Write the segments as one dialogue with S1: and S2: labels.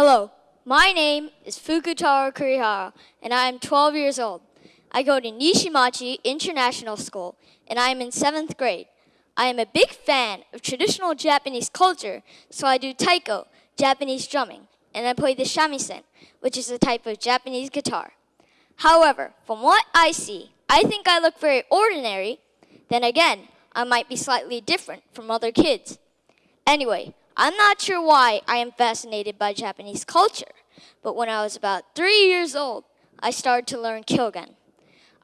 S1: Hello, my name is Fukutaro Kurihara, and I am 12 years old. I go to Nishimachi International School, and I am in seventh grade. I am a big fan of traditional Japanese culture, so I do taiko, Japanese drumming, and I play the shamisen, which is a type of Japanese guitar. However, from what I see, I think I look very ordinary. Then again, I might be slightly different from other kids. Anyway, I'm not sure why I am fascinated by Japanese culture, but when I was about three years old, I started to learn Kyogen.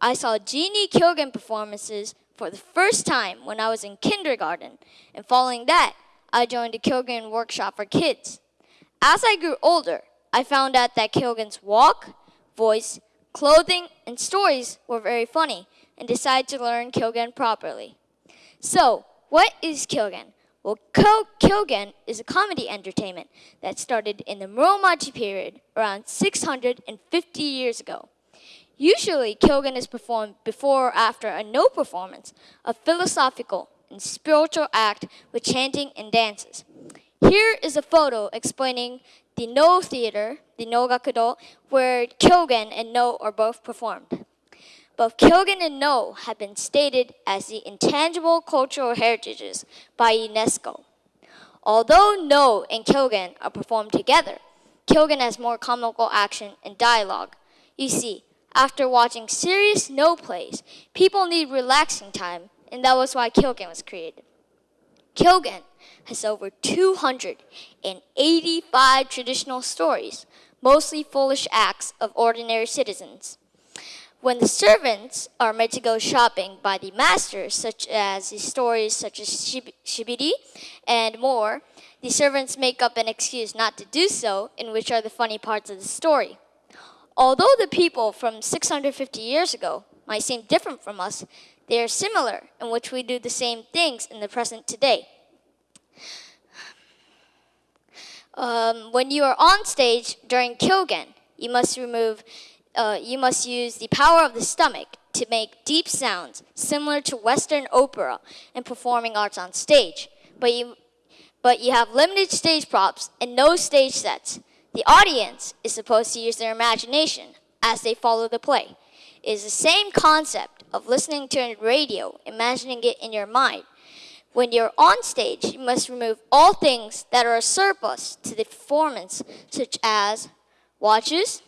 S1: I saw Genie Kyogen performances for the first time when I was in kindergarten, and following that, I joined a Kyogen workshop for kids. As I grew older, I found out that Kyogen's walk, voice, clothing, and stories were very funny, and decided to learn Kyogen properly. So, what is Kyogen? Well, Kyogen is a comedy entertainment that started in the Muromachi period around 650 years ago. Usually, Kyogen is performed before or after a no performance, a philosophical and spiritual act with chanting and dances. Here is a photo explaining the No Theater, the No Gakudo, where Kyogen and No are both performed. Both Kyogen and No have been stated as the intangible cultural heritages by UNESCO. Although No and Kyogen are performed together, Kyogen has more comical action and dialogue. You see, after watching serious No plays, people need relaxing time, and that was why Kyogen was created. Kyogen has over 285 traditional stories, mostly foolish acts of ordinary citizens. When the servants are made to go shopping by the masters, such as the stories such as Shibiri and more, the servants make up an excuse not to do so, in which are the funny parts of the story. Although the people from 650 years ago might seem different from us, they are similar in which we do the same things in the present today. Um, when you are on stage during Kyogen, you must remove uh, you must use the power of the stomach to make deep sounds similar to Western opera and performing arts on stage. But you, but you have limited stage props and no stage sets. The audience is supposed to use their imagination as they follow the play. It is the same concept of listening to a radio, imagining it in your mind. When you're on stage, you must remove all things that are a surplus to the performance, such as watches,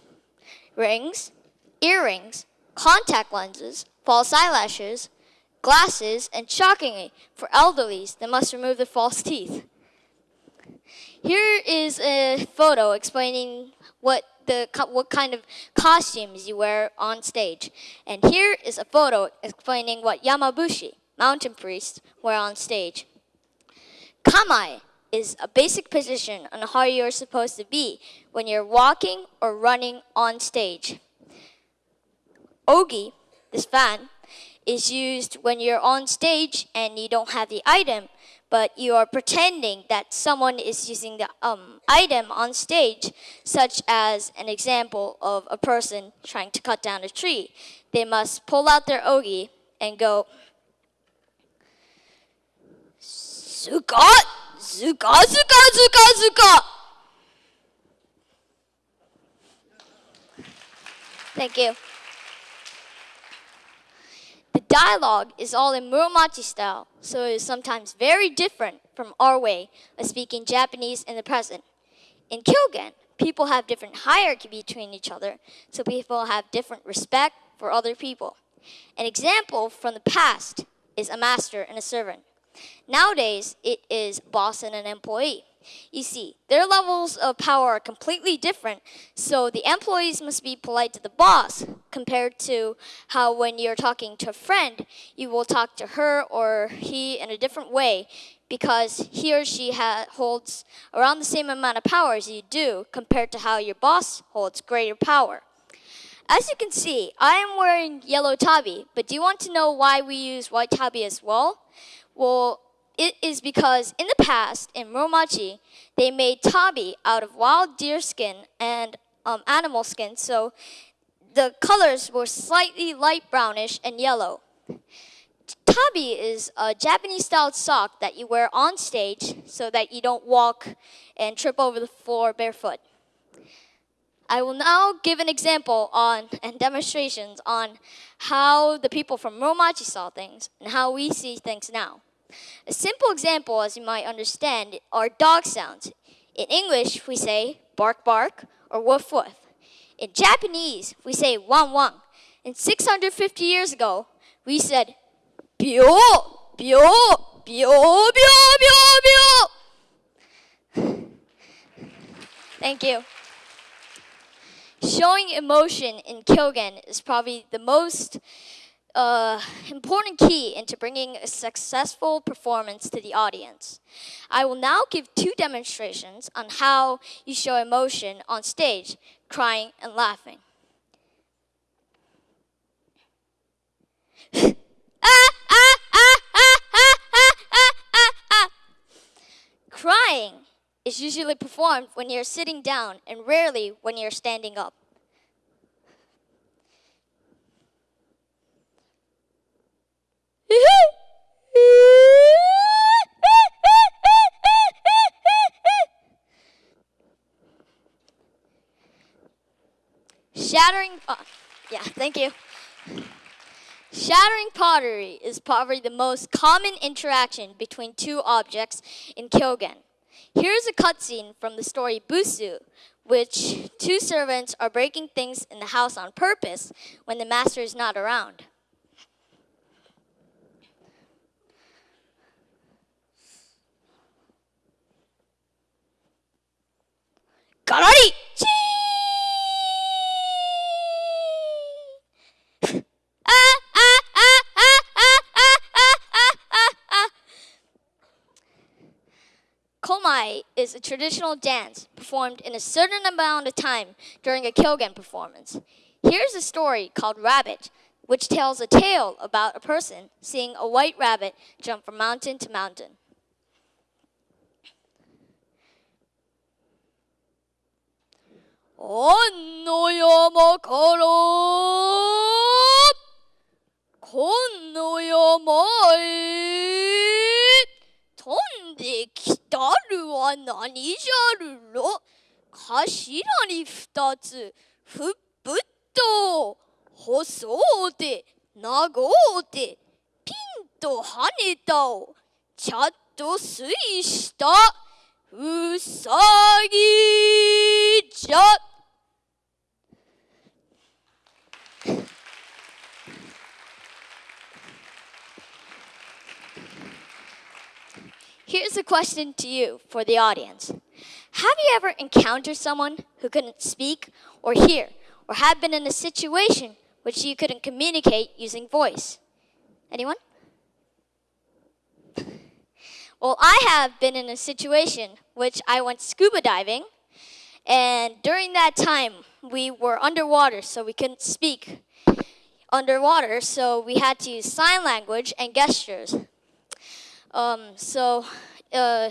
S1: rings, earrings, contact lenses, false eyelashes, glasses, and shockingly, for elderlies, they must remove the false teeth. Here is a photo explaining what the what kind of costumes you wear on stage. And here is a photo explaining what Yamabushi, mountain priests, wear on stage. Kamae is a basic position on how you're supposed to be when you're walking or running on stage. Ogi, this fan, is used when you're on stage and you don't have the item, but you are pretending that someone is using the um, item on stage, such as an example of a person trying to cut down a tree. They must pull out their ogi and go, Sukat! Zuka, zuka, zuka, zuka. Thank you. The dialogue is all in Muromachi style, so it is sometimes very different from our way of speaking Japanese in the present. In Kyogen, people have different hierarchy between each other, so people have different respect for other people. An example from the past is a master and a servant. Nowadays, it is boss and an employee. You see, their levels of power are completely different, so the employees must be polite to the boss compared to how when you're talking to a friend, you will talk to her or he in a different way because he or she holds around the same amount of power as you do compared to how your boss holds greater power. As you can see, I am wearing yellow tabi, but do you want to know why we use white tabi as well? Well, it is because in the past, in Muromachi, they made tabi out of wild deer skin and um, animal skin, so the colors were slightly light brownish and yellow. Tabi is a Japanese-style sock that you wear on stage so that you don't walk and trip over the floor barefoot. I will now give an example on and demonstrations on how the people from Muromachi saw things and how we see things now. A simple example, as you might understand, are dog sounds. In English, we say bark bark or woof woof. In Japanese, we say wang wang. And 650 years ago, we said bio, bio, bio, bio, bio, bio. Thank you. Showing emotion in Kyogen is probably the most uh, important key into bringing a successful performance to the audience. I will now give two demonstrations on how you show emotion on stage, crying and laughing. Crying is usually performed when you're sitting down and rarely when you're standing up. Shattering, yeah, thank you. Shattering pottery is probably the most common interaction between two objects in Kyogen. Here's a cutscene from the story Busu, which two servants are breaking things in the house on purpose when the master is not around. Komai is a traditional dance performed in a certain amount of time during a Kyogen performance. Here's a story called Rabbit, which tells a tale about a person seeing a white rabbit jump from mountain to mountain. On no yama kara, kon no yama e, 飛んできたるは何じゃるろ。頭に二つ。ふっぶっと細うて長うてピンと跳ねたをちゃっと推した。うさぎじゃ Here's a question to you for the audience. Have you ever encountered someone who couldn't speak or hear, or had been in a situation which you couldn't communicate using voice? Anyone? Well, I have been in a situation which I went scuba diving, and during that time, we were underwater, so we couldn't speak underwater, so we had to use sign language and gestures. Um, so, uh,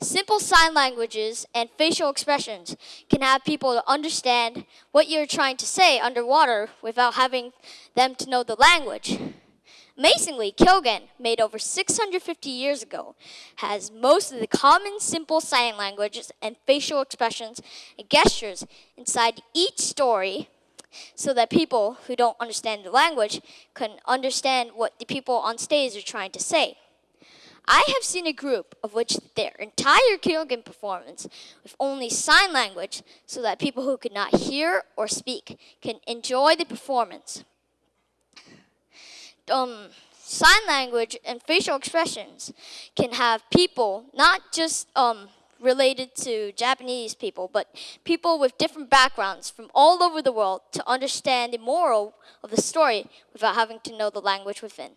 S1: simple sign languages and facial expressions can have people understand what you're trying to say underwater without having them to know the language. Amazingly, Kyogen, made over 650 years ago, has most of the common simple sign languages and facial expressions and gestures inside each story so that people who don't understand the language can understand what the people on stage are trying to say. I have seen a group of which their entire Kyogen performance with only sign language so that people who could not hear or speak can enjoy the performance. Um, sign language and facial expressions can have people not just um, related to Japanese people, but people with different backgrounds from all over the world to understand the moral of the story without having to know the language within.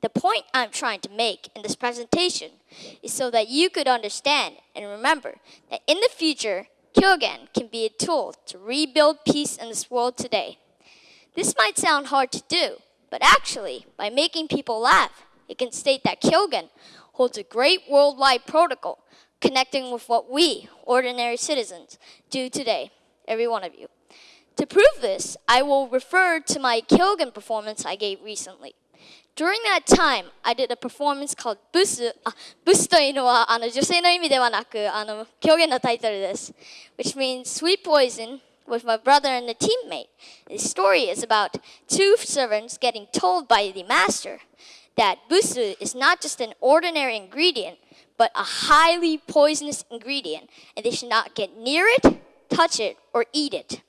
S1: The point I'm trying to make in this presentation is so that you could understand and remember that in the future, Kyogen can be a tool to rebuild peace in this world today. This might sound hard to do, but actually, by making people laugh, it can state that Kyogen holds a great worldwide protocol connecting with what we, ordinary citizens, do today, every one of you. To prove this, I will refer to my Kyogen performance I gave recently. During that time, I did a performance called ブス。あ、ブスというのはあの女性の意味ではなく、あの狂言のタイトルです。Which means sweet poison with my brother and a teammate. The story is about two servants getting told by the master that busu is not just an ordinary ingredient, but a highly poisonous ingredient, and they should not get near it, touch it, or eat it.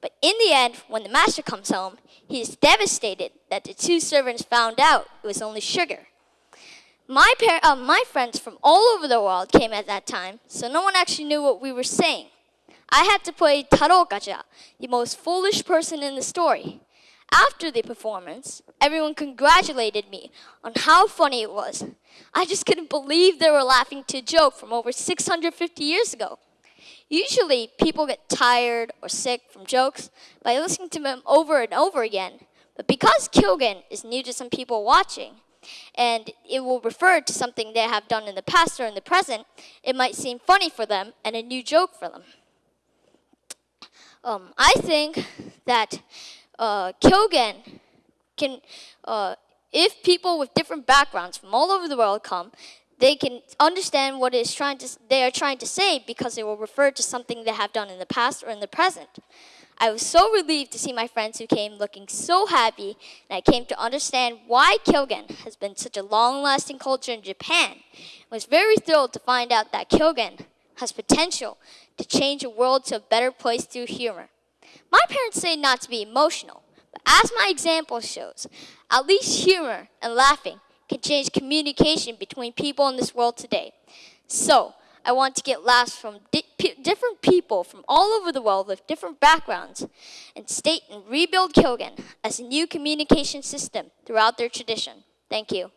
S1: But in the end, when the master comes home, he is devastated that the two servants found out it was only sugar. My, uh, my friends from all over the world came at that time, so no one actually knew what we were saying. I had to play Taro Gaja, the most foolish person in the story. After the performance, everyone congratulated me on how funny it was. I just couldn't believe they were laughing to a joke from over 650 years ago. Usually, people get tired or sick from jokes by listening to them over and over again. But because Kyogen is new to some people watching, and it will refer to something they have done in the past or in the present, it might seem funny for them and a new joke for them. Um, I think that uh, Kyogen can, uh, if people with different backgrounds from all over the world come, they can understand what is trying to, they are trying to say because they will refer to something they have done in the past or in the present. I was so relieved to see my friends who came looking so happy, and I came to understand why Kyogen has been such a long-lasting culture in Japan. I was very thrilled to find out that Kyogen has potential to change the world to a better place through humor. My parents say not to be emotional, but as my example shows, at least humor and laughing can change communication between people in this world today. So, I want to get laughs from di- different people from all over the world with different backgrounds and state and rebuild Kyogen as a new communication system throughout their tradition. Thank you.